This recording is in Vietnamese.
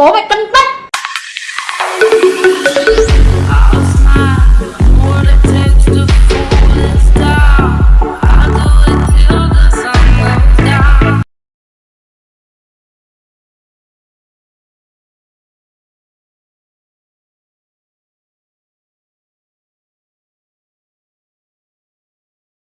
bố mày cân